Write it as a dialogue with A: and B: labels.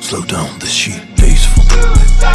A: Slow down, this
B: sheep peaceful.